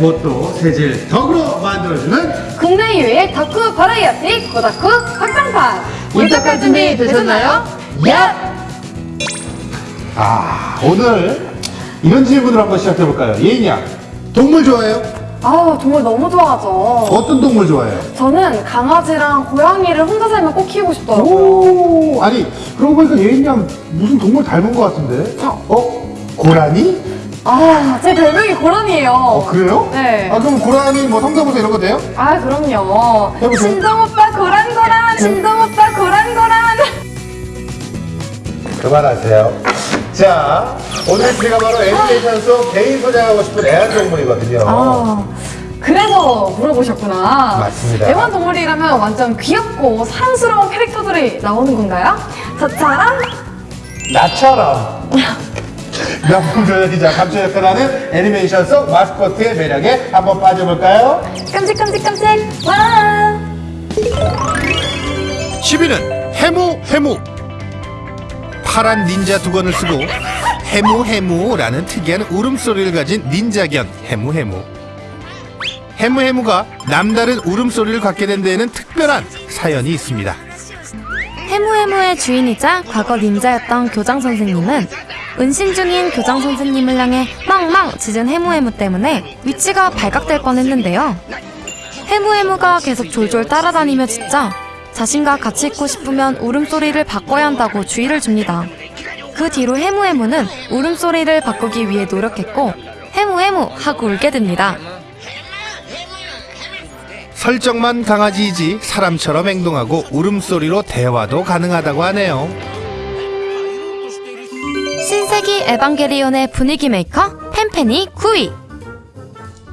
무엇도 세질 덕으로 만들어주는 국내 유일 덕후 버라이어티 고덕후 확장판 입덕할 준비 되셨나요? 야! 아 오늘 이런 질문을 한번 시작해볼까요? 예인양 동물 좋아해요? 아 정말 너무 좋아하죠 어떤 동물 좋아해요? 저는 강아지랑 고양이를 혼자 살면 꼭 키우고 싶더라고요 오 아니 그러고 보니까 예인양 무슨 동물 닮은 것 같은데 어? 고라니? 아, 제 별명이 고란이에요 어 그래요? 네. 아 그럼 고라니 뭐 성대모사 이런 거 돼요? 아 그럼요 해보세요. 신동 오빠 고란 고란 신동 오빠 고란 고란 그만하세요. 자, 오늘 제가 바로 애니메이션 속 개인 소장하고 싶은 애완동물이거든요. 아 그래서 물어보셨구나 맞습니다. 애완동물이라면 완전 귀엽고 사랑스러운 캐릭터들이 나오는 건가요? 저처럼? 나처럼. 명품 조연이자 감초 역할을 하는 애니메이션 속 마스코트의 매력에 한번 빠져볼까요? 깜찍깜찍깜찍. 와! 10위는 해무 해무. 파란 닌자 두건을 쓰고 해무 해무라는 특이한 울음소리를 가진 닌자견 해무 해무. 해무 해무가 남다른 울음소리를 갖게 된 데에는 특별한 사연이 있습니다. 해무해무의 주인이자 과거 닌자였던 교장 선생님은 은신 중인 교장 선생님을 향해 망망 짖은 해무해무 때문에 위치가 발각될 뻔했는데요. 해무해무가 계속 졸졸 따라다니며 짖자 자신과 같이 있고 싶으면 울음소리를 바꿔야 한다고 주의를 줍니다. 그 뒤로 해무해무는 울음소리를 바꾸기 위해 노력했고 해무해무 하고 울게 됩니다. 설정만 강아지이지 사람처럼 행동하고 울음소리로 대화도 가능하다고 하네요 에반게리온의 분위기 메이커 펜펜이 9위.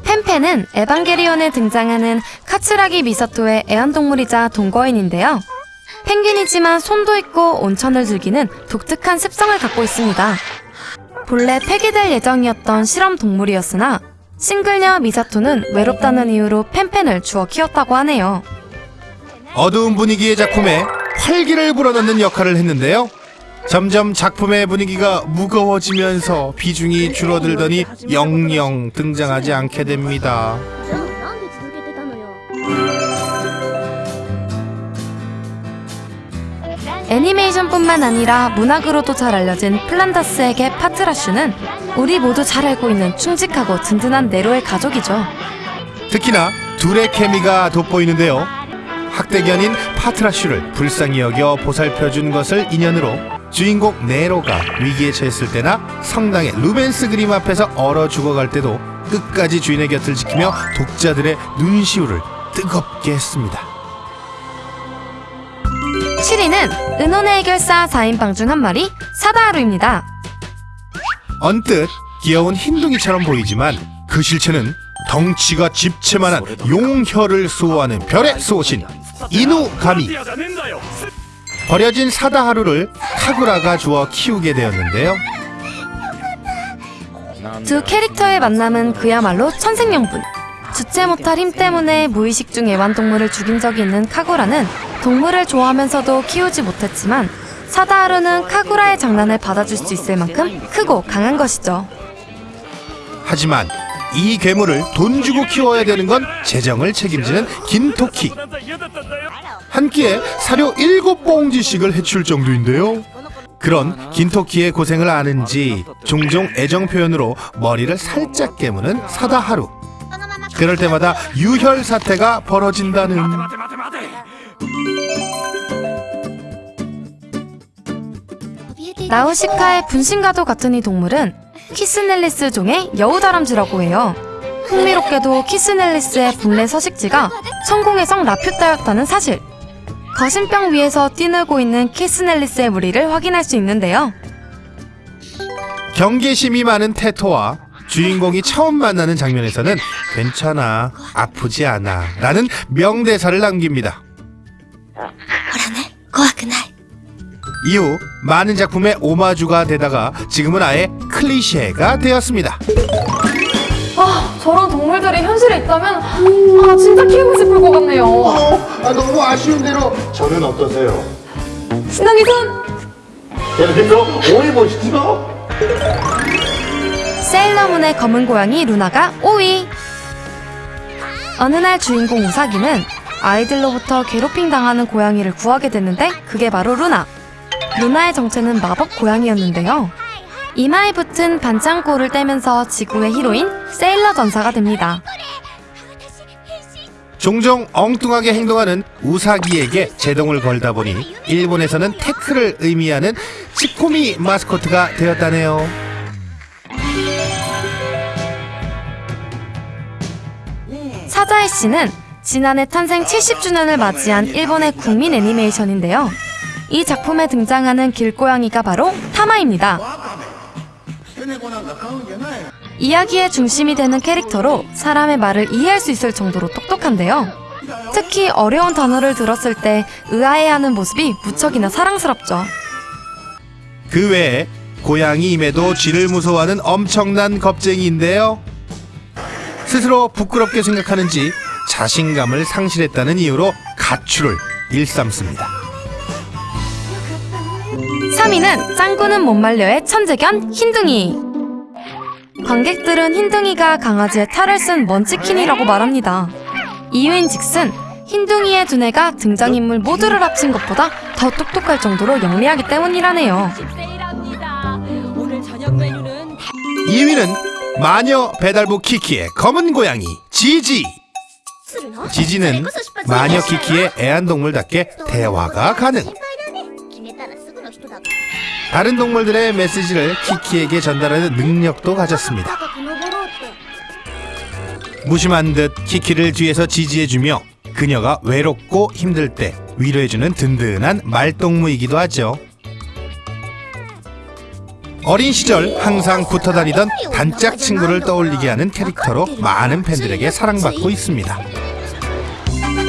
펜펜은 에반게리온에 등장하는 카츠라기 미사토의 애완동물이자 동거인인데요. 펭귄이지만 손도 있고 온천을 즐기는 독특한 습성을 갖고 있습니다. 본래 폐기될 예정이었던 실험 동물이었으나 싱글녀 미사토는 외롭다는 이유로 펜펜을 주워 키웠다고 하네요. 어두운 분위기의 작품에 활기를 불어넣는 역할을 했는데요. 점점 작품의 분위기가 무거워지면서 비중이 줄어들더니 영영 등장하지 않게 됩니다. 애니메이션뿐만 아니라 문학으로도 잘 알려진 플란다스에게 파트라슈는 우리 모두 잘 알고 있는 충직하고 든든한 네로의 가족이죠. 특히나 둘의 케미가 돋보이는데요. 학대견인 파트라슈를 불쌍히 여겨 보살펴준 것을 인연으로 주인공 네로가 위기에 처했을 때나 성당의 루벤스 그림 앞에서 얼어 죽어갈 때도 끝까지 주인의 곁을 지키며 독자들의 눈시울을 뜨겁게 했습니다. 7위는 은혼의 해결사 4인방 중 한 마리 사다하루입니다. 언뜻 귀여운 흰둥이처럼 보이지만 그 실체는 덩치가 집채만한 용혈을 수호하는 별의 수호신 이누가미 버려진 사다 하루를 카구라가 주어 키우게 되었는데요 두 캐릭터의 만남은 그야말로 천생연분. 주체 못할 힘 때문에 무의식 중 애완동물을 죽인 적이 있는 카구라는 동물을 좋아하면서도 키우지 못했지만 사다하루는 카구라의 장난을 받아줄 수 있을 만큼 크고 강한 것이죠. 하지만 이 괴물을 돈 주고 키워야 되는 건 재정을 책임지는 긴토키 한 끼에 사료 일곱 봉지씩을 해칠 정도인데요. 그런 긴토키의 고생을 아는지 종종 애정 표현으로 머리를 살짝 깨무는 사다하루. 그럴 때마다 유혈 사태가 벌어진다는. 나우시카의 분신과도 같은 이 동물은 키츠네리스 종의 여우다람쥐라고 해요. 흥미롭게도 키츠네리스의 본래 서식지가 천공의 성 라퓨타였다는 사실. 거신병 위에서 뛰놀고 있는 키츠네리스의 무리를 확인할 수 있는데요. 경계심이 많은 테토와 주인공이 처음 만나는 장면에서는 괜찮아 아프지 않아 라는 명대사를 남깁니다 이후 많은 작품의 오마주가 되다가 지금은 아예 클리셰가 되었습니다 아 저런 동물들이 현실에 있다면 아 진짜 키우고 싶을 것 같네요 어, 아, 너무 아쉬운 대로 저는 어떠세요? 신동이 손 계속해서 오해 보시죠. 세일러문의 검은 고양이 루나가 5위. 어느 날 주인공 우사기는 아이들로부터 괴롭힘 당하는 고양이를 구하게 됐는데 그게 바로 루나. 루나의 정체는 마법 고양이였는데요. 이마에 붙은 반창고를 떼면서 지구의 히로인 세일러 전사가 됩니다. 종종 엉뚱하게 행동하는 우사기에게 제동을 걸다 보니 일본에서는 태클을 의미하는 치코미 마스코트가 되었다네요. 사자의 씨는 지난해 탄생 70주년을 맞이한 일본의 국민 애니메이션인데요. 이 작품에 등장하는 길고양이가 바로 타마입니다. 이야기의 중심이 되는 캐릭터로 사람의 말을 이해할 수 있을 정도로 똑똑한데요. 특히 어려운 단어를 들었을 때 의아해하는 모습이 무척이나 사랑스럽죠. 그 외에 고양이임에도 쥐를 무서워하는 엄청난 겁쟁이인데요. 스스로 부끄럽게 생각하는지 자신감을 상실했다는 이유로 가출을 일삼습니다. 3위는 짱구는 못 말려의 천재 견 흰둥이. 관객들은 흰둥이가 강아지의 탈을 쓴 먼치킨이라고 말합니다. 이유인 즉슨 흰둥이의 두뇌가 등장인물 모두를 합친 것보다 더 똑똑할 정도로 영리하기 때문이라네요. 세일합니다. 오늘 저녁 메뉴는 2위는 마녀 배달부 키키의 검은 고양이 지지. 지지는 마녀 키키의 애완동물답게 대화가 가능. 다른 동물들의 메시지를 키키에게 전달하는 능력도 가졌습니다. 무심한 듯 키키를 뒤에서 지지해주며 그녀가 외롭고 힘들 때 위로해주는 든든한 말동무이기도 하죠. 어린 시절 항상 붙어 다니던 단짝 친구를 떠올리게 하는 캐릭터로 많은 팬들에게 사랑받고 있습니다.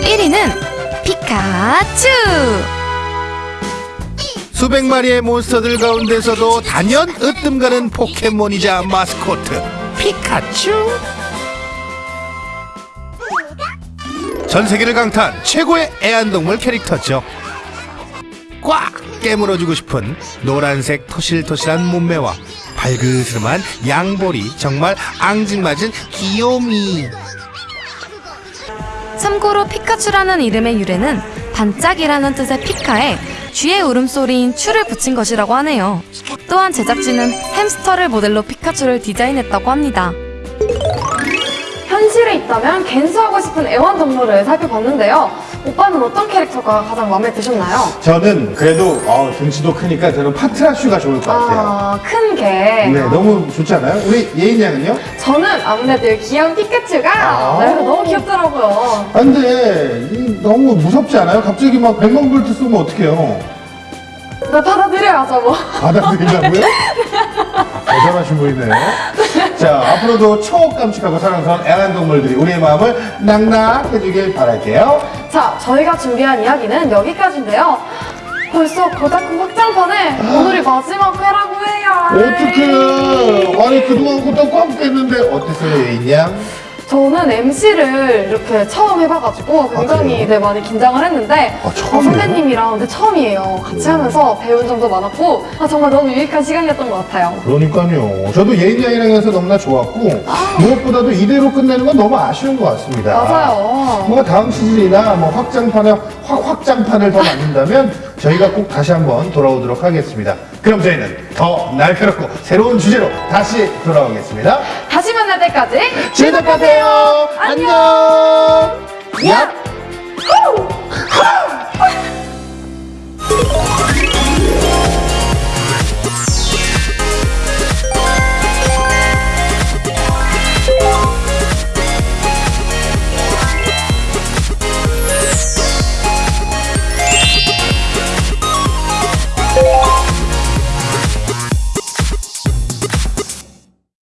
1위는 피카츄! 수백 마리의 몬스터들 가운데서도 단연 으뜸 가는 포켓몬이자 마스코트 피카츄. 전 세계를 강타한 최고의 애완동물 캐릭터죠. 꽉 깨물어주고 싶은 노란색 토실토실한 몸매와 발그스름한 양볼이 정말 앙증맞은 귀요미. 참고로 피카츄라는 이름의 유래는 반짝이라는 뜻의 피카에 쥐의 울음소리인 추를 붙인 것이라고 하네요. 또한 제작진은 햄스터를 모델로 피카츄를 디자인했다고 합니다. 현실에 있다면 갠소하고 싶은 애완동물을 살펴봤는데요. 오빠는 어떤 캐릭터가 가장 마음에 드셨나요? 저는 그래도 어, 등치도 크니까 저는 파트라슈가 좋을 것 같아요. 아, 큰 개. 네, 너무 좋지 않아요? 우리 예인 양은요? 저는 아무래도 이 귀여운 피카츄가 아. 네, 너무 귀엽더라고요. 아, 근데 이 너무 무섭지 않아요? 갑자기 막 100만 볼트 쏘면 어떡해요? 나 받아들여야죠, 뭐. 받아들이려고요? 대단하신 분이네요. 자, 앞으로도 초깜찍하고 사랑스러운 애완동물들이 우리의 마음을 낙낙해주길 바랄게요. 자, 저희가 준비한 이야기는 여기까지인데요. 벌써 고다쿠 확장판에 오늘이 마지막 회라고 해요. 어떡해. 아니, 그동안 것도 꽉 깼는데 어땠어요, 예인 양? 저는 MC를 이렇게 처음 해봐가지고 굉장히 그래요? 네, 많이 긴장을 했는데 아, 어, 처음이에요? 선배님이랑 근데 처음이에요. 같이 하면서 배운 점도 많았고 아, 정말 너무 유익한 시간이었던 것 같아요. 그러니까요. 저도 예인 양이랑 해서 너무나 좋았고, 무엇보다도 이대로 끝내는 건 너무 아쉬운 것 같습니다. 맞아요. 뭔가 다음 시즌이나 뭐 확장판에 확, 확장판을 더 만든다면 저희가 꼭 다시 한번 돌아오도록 하겠습니다. 그럼 저희는 더 날카롭고 새로운 주제로 다시 돌아오겠습니다. 다시 만날 때까지 즐겁하세요. 안녕. 야. 후!